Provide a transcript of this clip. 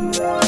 Bye.